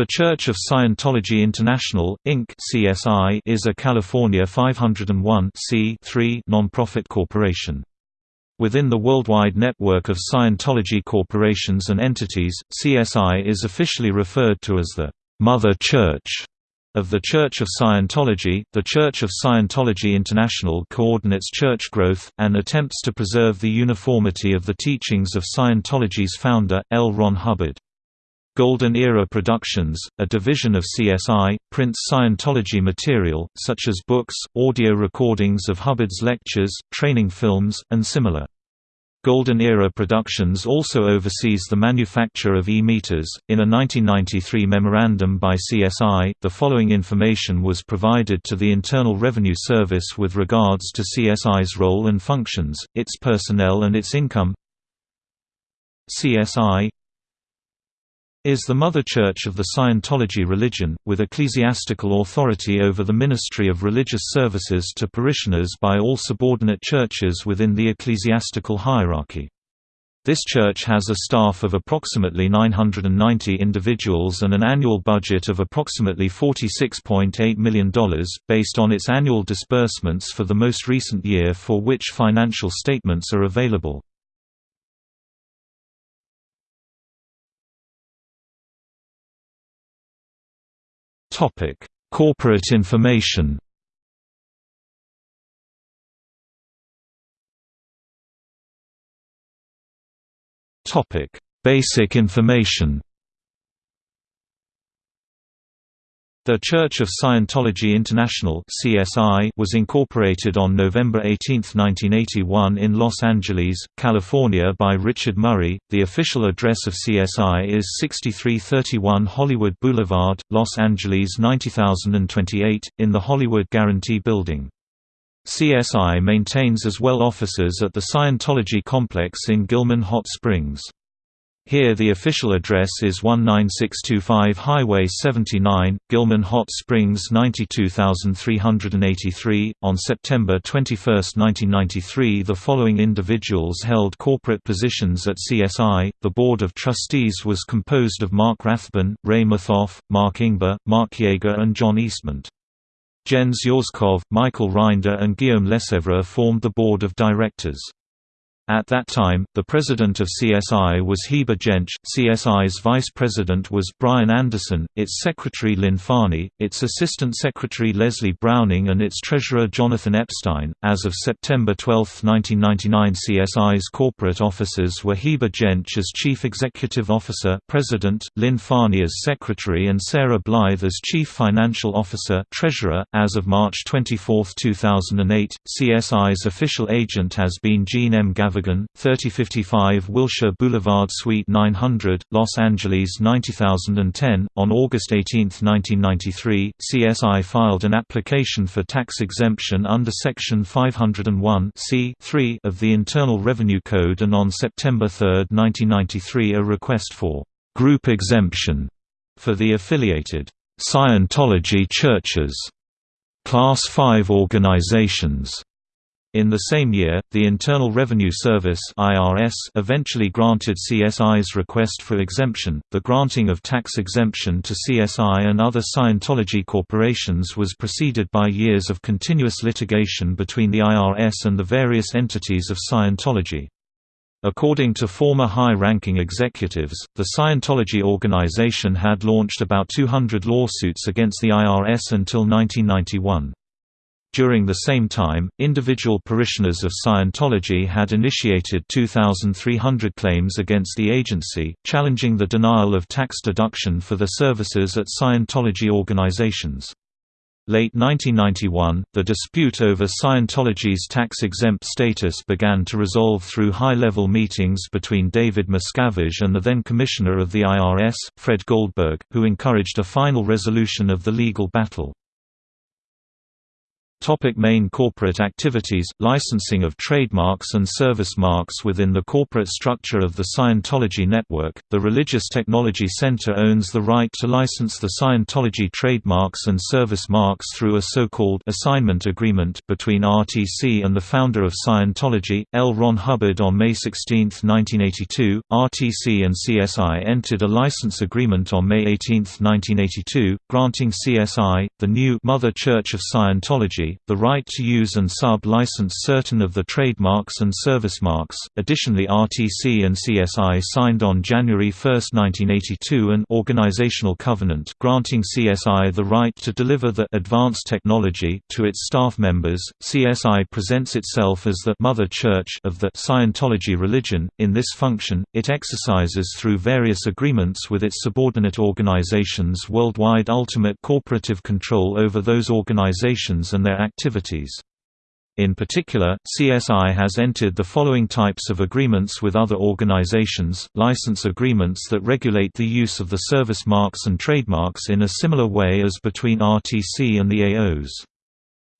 The Church of Scientology International, Inc. (CSI) is a California 501 non-profit corporation. Within the worldwide network of Scientology corporations and entities, CSI is officially referred to as the Mother Church of the Church of Scientology. The Church of Scientology International coordinates church growth and attempts to preserve the uniformity of the teachings of Scientology's founder, L. Ron Hubbard. Golden Era Productions, a division of CSI, prints Scientology material, such as books, audio recordings of Hubbard's lectures, training films, and similar. Golden Era Productions also oversees the manufacture of e-meters. In a 1993 memorandum by CSI, the following information was provided to the Internal Revenue Service with regards to CSI's role and functions, its personnel and its income. CSI is the mother church of the Scientology religion, with ecclesiastical authority over the ministry of religious services to parishioners by all subordinate churches within the ecclesiastical hierarchy. This church has a staff of approximately 990 individuals and an annual budget of approximately $46.8 million, based on its annual disbursements for the most recent year for which financial statements are available. Topic: Corporate information. Topic: Basic information. The Church of Scientology International (CSI) was incorporated on November 18, 1981 in Los Angeles, California by Richard Murray. The official address of CSI is 6331 Hollywood Boulevard, Los Angeles 90028 in the Hollywood Guarantee Building. CSI maintains as well offices at the Scientology complex in Gilman Hot Springs. Here the official address is 19625 Highway 79, Gilman Hot Springs 92383. On September 21, 1993, the following individuals held corporate positions at CSI. The Board of Trustees was composed of Mark Rathbun, Ray Mithoff, Mark Ingber, Mark Yeager, and John Eastman. Jens Yorskov, Michael Rinder, and Guillaume Lesevre formed the board of directors. At that time, the president of CSI was Heber Jentzsch, CSI's vice president was Brian Anderson, its secretary Lynn Farney, its assistant secretary Leslie Browning and its treasurer Jonathan Epstein. As of September 12, 1999 CSI's corporate officers were Heber Jentzsch as chief executive officer president, Lynn Farney as secretary and Sarah Blythe as chief financial officer treasurer. As of March 24, 2008, CSI's official agent has been Jean M. Gavin 3055 Wilshire Boulevard Suite 900, Los Angeles 90010. On August 18, 1993, CSI filed an application for tax exemption under Section 501 of the Internal Revenue Code and on September 3, 1993 a request for group exemption for the affiliated Scientology churches, Class 5 organizations in the same year, the Internal Revenue Service (IRS) eventually granted CSI's request for exemption. The granting of tax exemption to CSI and other Scientology corporations was preceded by years of continuous litigation between the IRS and the various entities of Scientology. According to former high-ranking executives, the Scientology organization had launched about 200 lawsuits against the IRS until 1991. During the same time, individual parishioners of Scientology had initiated 2,300 claims against the agency, challenging the denial of tax deduction for their services at Scientology organizations. Late 1991, the dispute over Scientology's tax-exempt status began to resolve through high-level meetings between David Miscavige and the then Commissioner of the IRS, Fred Goldberg, who encouraged a final resolution of the legal battle. Topic main corporate activities Licensing of trademarks and service marks within the corporate structure of the Scientology network. The Religious Technology Center owns the right to license the Scientology trademarks and service marks through a so-called assignment agreement between RTC and the founder of Scientology, L. Ron Hubbard on May 16, 1982. RTC and CSI entered a license agreement on May 18, 1982, granting CSI, the new Mother Church of Scientology, the right to use and sub-license certain of the trademarks and service marks. Additionally, RTC and CSI signed on January 1, 1982 an organizational covenant granting CSI the right to deliver the advanced technology to its staff members. CSI presents itself as the mother church of the Scientology religion. In this function, it exercises through various agreements with its subordinate organizations worldwide ultimate corporative control over those organizations and their activities. In particular, CSI has entered the following types of agreements with other organizations, license agreements that regulate the use of the service marks and trademarks in a similar way as between RTC and the AOs.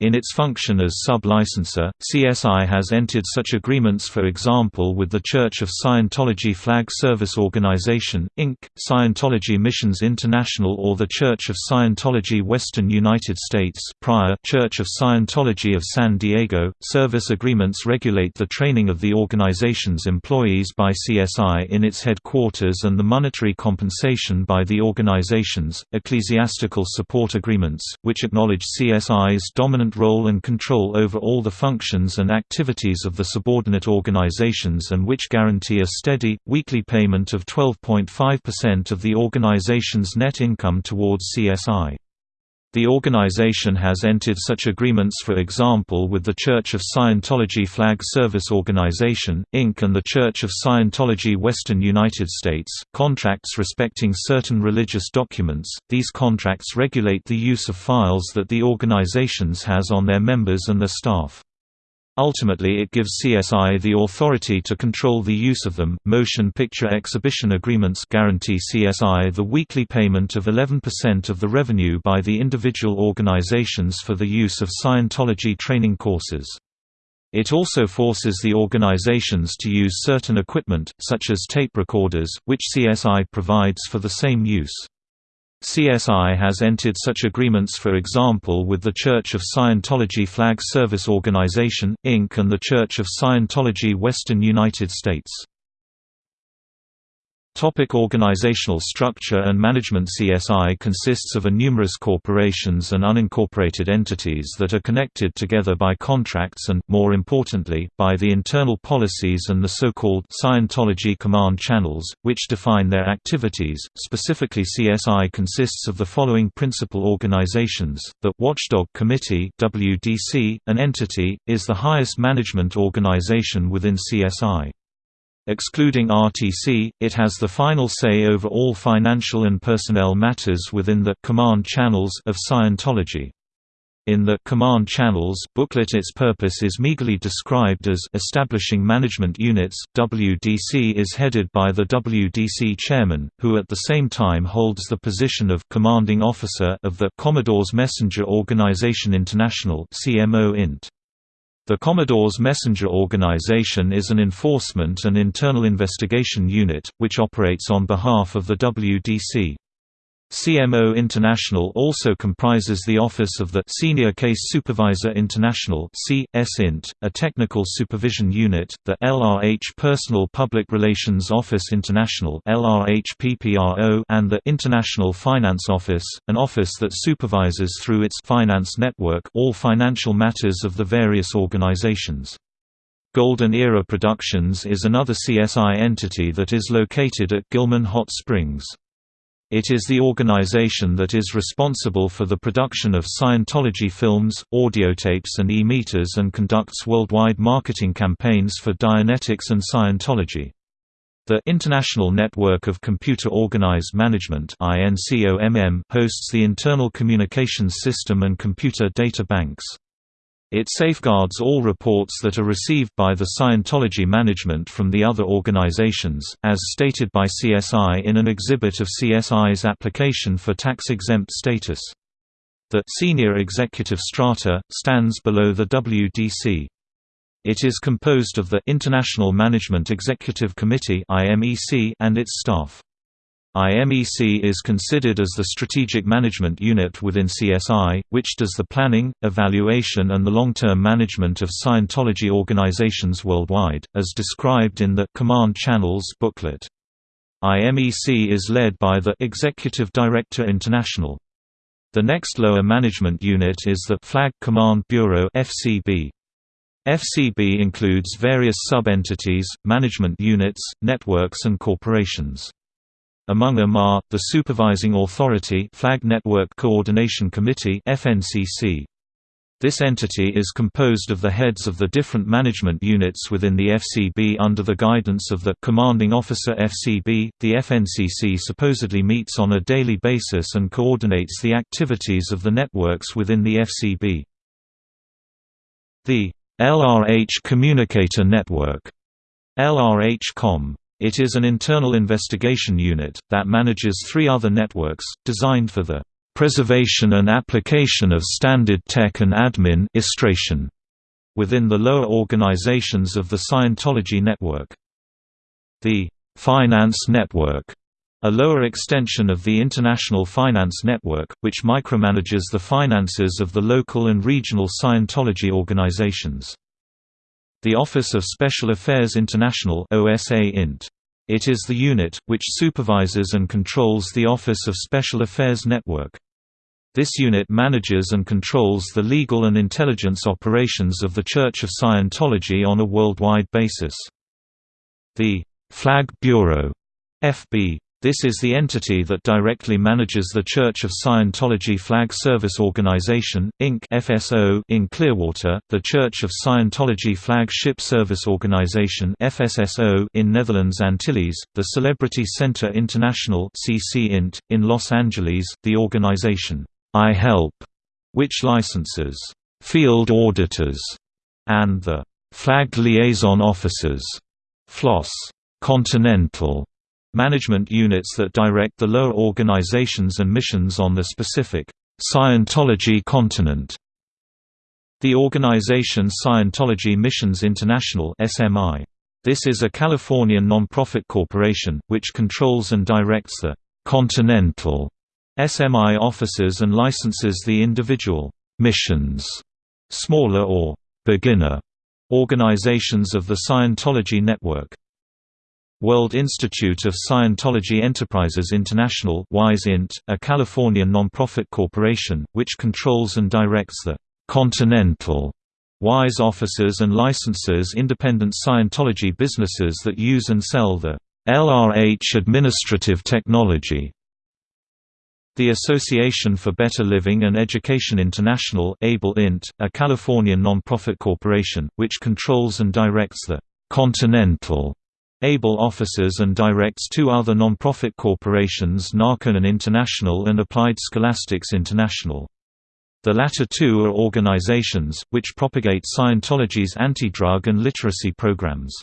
In its function as sub-licensor, CSI has entered such agreements for example with the Church of Scientology Flag Service Organization, Inc., Scientology Missions International or the Church of Scientology Western United States prior Church of Scientology of San Diego. Service agreements regulate the training of the organization's employees by CSI in its headquarters and the monetary compensation by the organizations. Ecclesiastical support agreements, which acknowledge CSI's dominant role and control over all the functions and activities of the subordinate organizations and which guarantee a steady, weekly payment of 12.5% of the organization's net income towards CSI. The organization has entered such agreements for example with the Church of Scientology Flag Service Organization, Inc. and the Church of Scientology Western United States, contracts respecting certain religious documents. These contracts regulate the use of files that the organizations has on their members and their staff. Ultimately it gives CSI the authority to control the use of them. Motion picture exhibition agreements guarantee CSI the weekly payment of 11% of the revenue by the individual organizations for the use of Scientology training courses. It also forces the organizations to use certain equipment, such as tape recorders, which CSI provides for the same use. CSI has entered such agreements for example with the Church of Scientology Flag Service Organization, Inc. and the Church of Scientology Western United States. Topic organizational structure and management CSI consists of a numerous corporations and unincorporated entities that are connected together by contracts and, more importantly, by the internal policies and the so-called Scientology command channels, which define their activities. Specifically CSI consists of the following principal organizations, the Watchdog Committee WDC, an entity, is the highest management organization within CSI. Excluding RTC, it has the final say over all financial and personnel matters within the command channels of Scientology. In the Command Channels booklet its purpose is meagerly described as establishing management units. WDC is headed by the WDC chairman, who at the same time holds the position of commanding officer of the Commodore's Messenger Organization International (CMO Int). The Commodore's Messenger Organization is an enforcement and internal investigation unit, which operates on behalf of the WDC. CMO International also comprises the Office of the Senior Case Supervisor International (CS-INT), a technical supervision unit, the LRH Personal Public Relations Office International (LRH-PPRO), and the International Finance Office, an office that supervises through its finance network all financial matters of the various organizations. Golden Era Productions is another CSI entity that is located at Gilman Hot Springs. It is the organization that is responsible for the production of Scientology films, audiotapes and e-meters and conducts worldwide marketing campaigns for Dianetics and Scientology. The International Network of Computer Organized Management hosts the internal communications system and computer data banks. It safeguards all reports that are received by the Scientology management from the other organizations, as stated by CSI in an exhibit of CSI's application for tax-exempt status. The senior executive strata stands below the WDC. It is composed of the International Management Executive Committee and its staff. IMEC is considered as the strategic management unit within CSI, which does the planning, evaluation and the long-term management of Scientology organizations worldwide, as described in the Command Channels booklet. IMEC is led by the Executive Director International. The next lower management unit is the Flag Command Bureau FCB. FCB includes various sub-entities, management units, networks and corporations. Among them are, the Supervising Authority Flag Network Coordination Committee FNCC. This entity is composed of the heads of the different management units within the FCB under the guidance of the Commanding Officer FCB. The FNCC supposedly meets on a daily basis and coordinates the activities of the networks within the FCB. The LRH Communicator Network LRH-COM it is an internal investigation unit, that manages three other networks, designed for the preservation and application of standard tech and admin within the lower organizations of the Scientology network. The Finance Network, a lower extension of the International Finance Network, which micromanages the finances of the local and regional Scientology organizations. The Office of Special Affairs International OSA Int. It is the unit, which supervises and controls the Office of Special Affairs Network. This unit manages and controls the legal and intelligence operations of the Church of Scientology on a worldwide basis. The Flag Bureau FB this is the entity that directly manages the Church of Scientology Flag Service Organization, Inc. FSO in Clearwater, the Church of Scientology Flag Ship Service Organization FSSO in Netherlands Antilles, the Celebrity Center International CC Int, in Los Angeles, the organization, I Help, which licenses field auditors, and the Flag Liaison Officers, FLOS Continental management units that direct the lower organizations and missions on the specific Scientology continent. The organization Scientology Missions International (SMI). This is a Californian non-profit corporation, which controls and directs the continental SMI offices and licenses the individual missions, smaller or beginner organizations of the Scientology network. World Institute of Scientology Enterprises International WISE Int, a Californian nonprofit corporation, which controls and directs the «continental» WISE offices and licenses independent Scientology businesses that use and sell the LRH administrative technology. The Association for Better Living and Education International ABLE Int, a Californian nonprofit corporation, which controls and directs the «continental» ABLE offices and directs two other non-profit corporations Narconon International and Applied Scholastics International. The latter two are organizations, which propagate Scientology's anti-drug and literacy programs.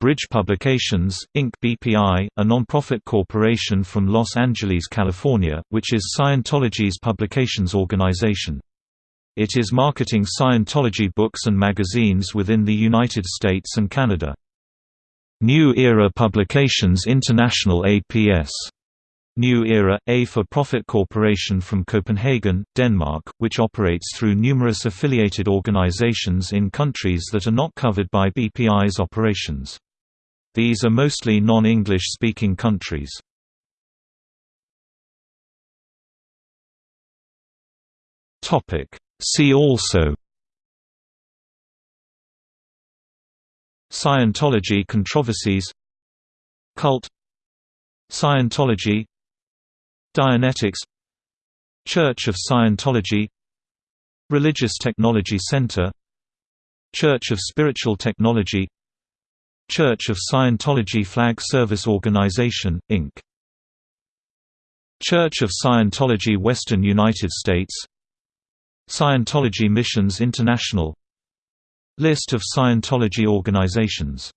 Bridge Publications, Inc. BPI, a nonprofit corporation from Los Angeles, California, which is Scientology's publications organization. It is marketing Scientology books and magazines within the United States and Canada. New Era Publications International APS New Era, a for-profit corporation from Copenhagen, Denmark, which operates through numerous affiliated organizations in countries that are not covered by BPI's operations. These are mostly non-English speaking countries. See also Scientology controversies Cult Scientology Dianetics Church of Scientology Religious Technology Center Church of Spiritual Technology Church of Scientology Flag Service Organization, Inc. Church of Scientology Western United States Scientology Missions International List of Scientology organizations